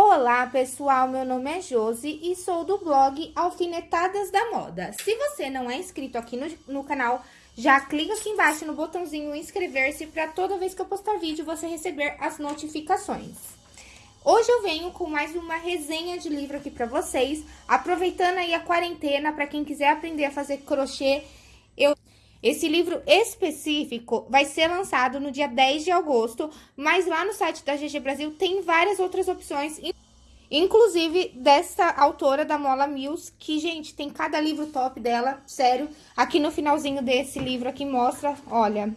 Olá, pessoal! Meu nome é Josi e sou do blog Alfinetadas da Moda. Se você não é inscrito aqui no, no canal, já clica aqui embaixo no botãozinho inscrever-se para toda vez que eu postar vídeo você receber as notificações. Hoje eu venho com mais uma resenha de livro aqui para vocês, aproveitando aí a quarentena para quem quiser aprender a fazer crochê. Esse livro específico vai ser lançado no dia 10 de agosto, mas lá no site da GG Brasil tem várias outras opções, inclusive dessa autora da Mola Mills, que, gente, tem cada livro top dela, sério. Aqui no finalzinho desse livro aqui mostra, olha,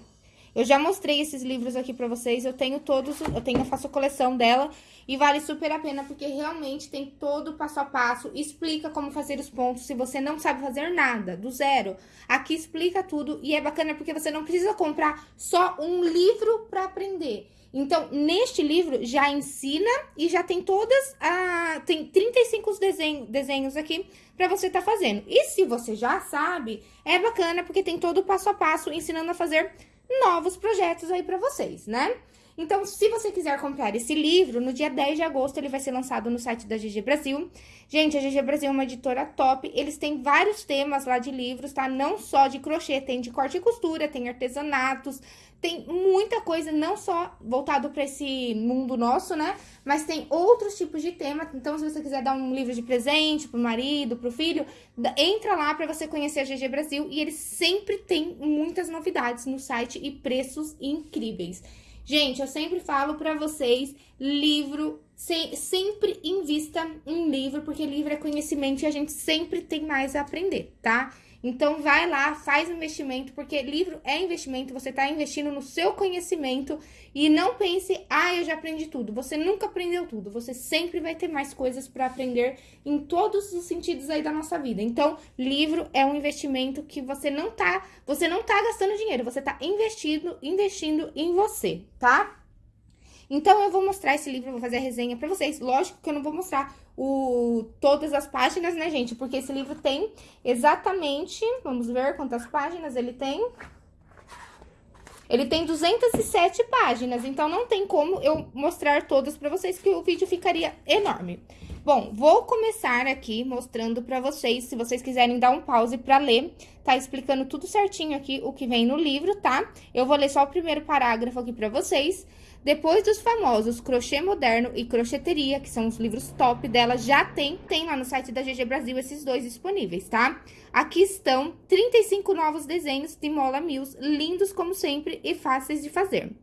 eu já mostrei esses livros aqui pra vocês, eu tenho todos, eu tenho, eu faço a coleção dela e vale super a pena porque realmente tem todo o passo a passo, explica como fazer os pontos se você não sabe fazer nada, do zero. Aqui explica tudo e é bacana porque você não precisa comprar só um livro pra aprender. Então, neste livro já ensina e já tem todas a tem 35 desenho, desenhos aqui para você estar tá fazendo. E se você já sabe, é bacana porque tem todo o passo a passo ensinando a fazer novos projetos aí para vocês, né? Então, se você quiser comprar esse livro, no dia 10 de agosto ele vai ser lançado no site da GG Brasil. Gente, a GG Brasil é uma editora top, eles têm vários temas lá de livros, tá? Não só de crochê, tem de corte e costura, tem artesanatos, tem muita coisa, não só voltado para esse mundo nosso, né? Mas tem outros tipos de tema. Então, se você quiser dar um livro de presente pro marido, pro filho, entra lá para você conhecer a GG Brasil. E eles sempre têm muitas novidades no site e preços incríveis. Gente, eu sempre falo para vocês, livro, se, sempre invista em livro, porque livro é conhecimento e a gente sempre tem mais a aprender, tá? Então, vai lá, faz investimento, porque livro é investimento, você está investindo no seu conhecimento e não pense, ah, eu já aprendi tudo. Você nunca aprendeu tudo, você sempre vai ter mais coisas para aprender em todos os sentidos aí da nossa vida. Então, livro é um investimento que você não tá, você não tá gastando dinheiro, você tá investindo, investindo em você, tá? Então, eu vou mostrar esse livro, vou fazer a resenha pra vocês. Lógico que eu não vou mostrar o, todas as páginas, né, gente? Porque esse livro tem exatamente, vamos ver quantas páginas ele tem. Ele tem 207 páginas, então não tem como eu mostrar todas pra vocês, que o vídeo ficaria enorme. Bom, vou começar aqui mostrando pra vocês, se vocês quiserem dar um pause pra ler, tá explicando tudo certinho aqui o que vem no livro, tá? Eu vou ler só o primeiro parágrafo aqui pra vocês. Depois dos famosos Crochê Moderno e Crocheteria, que são os livros top dela, já tem, tem lá no site da GG Brasil esses dois disponíveis, tá? Aqui estão 35 novos desenhos de Mola Mills, lindos como sempre e fáceis de fazer.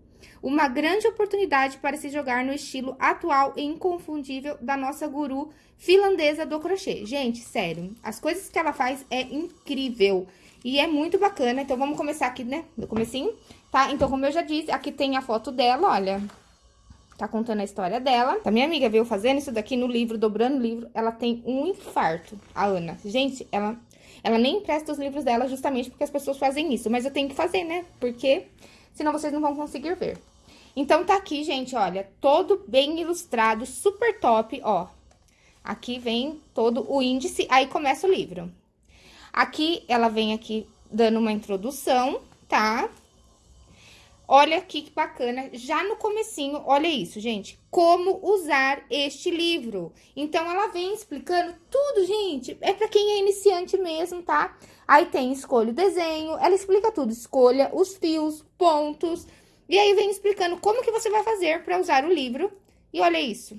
Uma grande oportunidade para se jogar no estilo atual e inconfundível da nossa guru finlandesa do crochê. Gente, sério, as coisas que ela faz é incrível e é muito bacana. Então, vamos começar aqui, né, no comecinho tá? Então, como eu já disse, aqui tem a foto dela, olha. Tá contando a história dela. A minha amiga veio fazendo isso daqui no livro, dobrando o livro. Ela tem um infarto, a Ana. Gente, ela, ela nem empresta os livros dela justamente porque as pessoas fazem isso. Mas eu tenho que fazer, né? Porque senão vocês não vão conseguir ver. Então, tá aqui, gente, olha, todo bem ilustrado, super top, ó. Aqui vem todo o índice, aí começa o livro. Aqui, ela vem aqui dando uma introdução, tá? Olha que bacana, já no comecinho, olha isso, gente, como usar este livro. Então, ela vem explicando tudo, gente, é para quem é iniciante mesmo, tá? Aí tem escolha o desenho, ela explica tudo, escolha os fios, pontos, e aí vem explicando como que você vai fazer para usar o livro. E olha isso,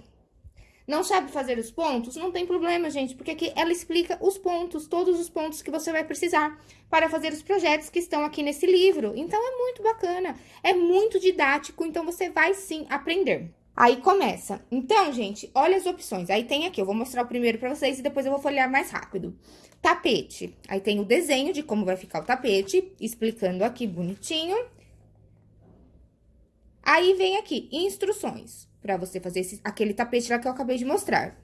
não sabe fazer os pontos? Não tem problema, gente, porque aqui ela explica os pontos, todos os pontos que você vai precisar para fazer os projetos que estão aqui nesse livro. Então, é muito bacana, é muito didático, então você vai sim aprender. Aí começa. Então, gente, olha as opções. Aí tem aqui, eu vou mostrar o primeiro pra vocês e depois eu vou folhear mais rápido. Tapete. Aí tem o desenho de como vai ficar o tapete, explicando aqui bonitinho. Aí vem aqui, instruções para você fazer esse, aquele tapete lá que eu acabei de mostrar.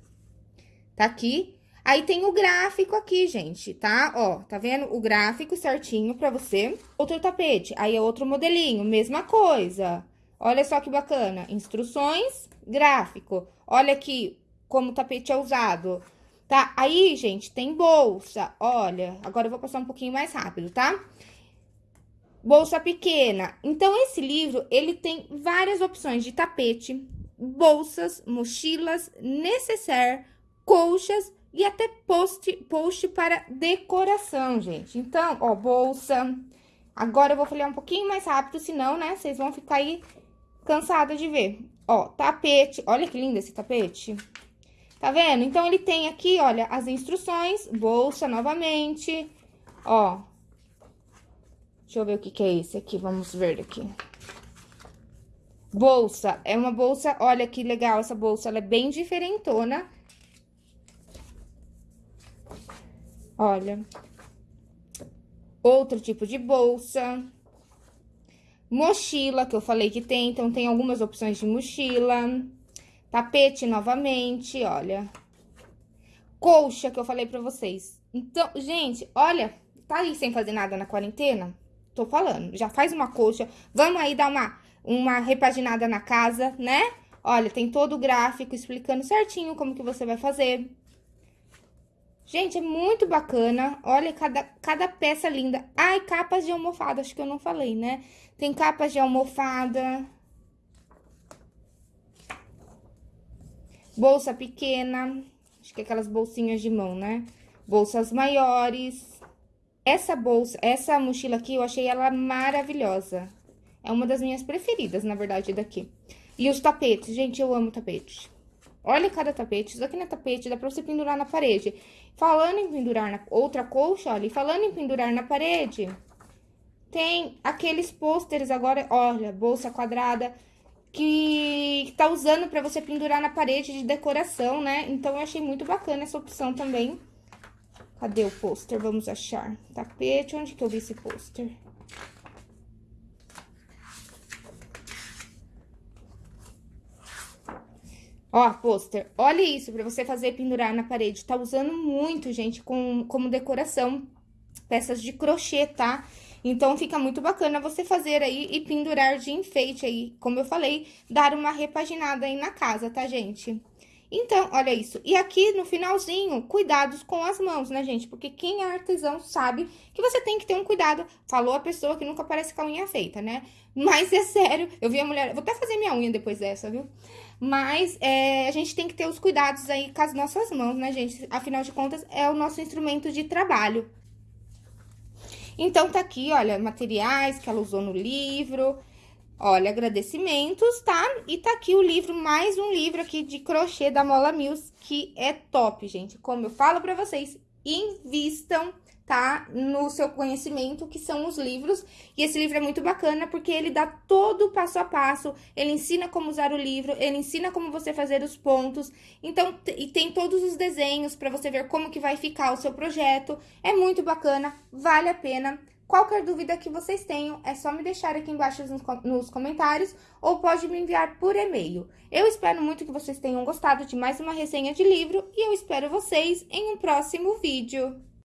Tá aqui. Aí tem o gráfico aqui, gente, tá? Ó, tá vendo? O gráfico certinho pra você. Outro tapete, aí é outro modelinho, mesma coisa. Olha só que bacana. Instruções, gráfico. Olha aqui como o tapete é usado. Tá? Aí, gente, tem bolsa. Olha, agora eu vou passar um pouquinho mais rápido, tá? Bolsa pequena. Então, esse livro, ele tem várias opções de tapete, bolsas, mochilas, necessaire, colchas e até post, post para decoração, gente. Então, ó, bolsa. Agora eu vou folhear um pouquinho mais rápido, senão, né, vocês vão ficar aí cansada de ver. Ó, tapete. Olha que lindo esse tapete. Tá vendo? Então, ele tem aqui, olha, as instruções, bolsa novamente. Ó. Deixa eu ver o que que é esse aqui, vamos ver aqui. Bolsa, é uma bolsa, olha que legal essa bolsa, ela é bem diferentona. Olha. Outro tipo de bolsa. Mochila, que eu falei que tem, então tem algumas opções de mochila. Tapete novamente, olha. Colcha, que eu falei pra vocês. Então, gente, olha, tá aí sem fazer nada na quarentena? Tô falando, já faz uma colcha. Vamos aí dar uma, uma repaginada na casa, né? Olha, tem todo o gráfico explicando certinho como que você vai fazer. Gente, é muito bacana. Olha cada, cada peça linda. Ai, capas de almofada, acho que eu não falei, né? Tem capas de almofada. Bolsa pequena. Acho que é aquelas bolsinhas de mão, né? Bolsas maiores. Essa bolsa, essa mochila aqui, eu achei ela maravilhosa. É uma das minhas preferidas, na verdade, daqui. E os tapetes, gente, eu amo tapete. Olha cada tapete, isso aqui não é tapete, dá pra você pendurar na parede. Falando em pendurar na... Outra colcha, olha, e falando em pendurar na parede, tem aqueles pôsteres agora, olha, bolsa quadrada, que tá usando pra você pendurar na parede de decoração, né? Então, eu achei muito bacana essa opção também. Cadê o pôster? Vamos achar. Tapete, onde que eu vi esse pôster? Ó, pôster, olha isso, pra você fazer pendurar na parede. Tá usando muito, gente, com, como decoração, peças de crochê, tá? Então, fica muito bacana você fazer aí e pendurar de enfeite aí, como eu falei, dar uma repaginada aí na casa, tá, gente? Então, olha isso. E aqui no finalzinho, cuidados com as mãos, né, gente? Porque quem é artesão sabe que você tem que ter um cuidado. Falou a pessoa que nunca aparece com a unha feita, né? Mas é sério, eu vi a mulher... Vou até fazer minha unha depois dessa, viu? Mas é, a gente tem que ter os cuidados aí com as nossas mãos, né, gente? Afinal de contas, é o nosso instrumento de trabalho. Então, tá aqui, olha, materiais que ela usou no livro. Olha, agradecimentos, tá? E tá aqui o livro, mais um livro aqui de crochê da Mola Mills, que é top, gente. Como eu falo pra vocês, invistam tá? No seu conhecimento, que são os livros. E esse livro é muito bacana porque ele dá todo o passo a passo, ele ensina como usar o livro, ele ensina como você fazer os pontos. Então, e tem todos os desenhos para você ver como que vai ficar o seu projeto. É muito bacana, vale a pena. Qualquer dúvida que vocês tenham, é só me deixar aqui embaixo nos comentários ou pode me enviar por e-mail. Eu espero muito que vocês tenham gostado de mais uma resenha de livro e eu espero vocês em um próximo vídeo.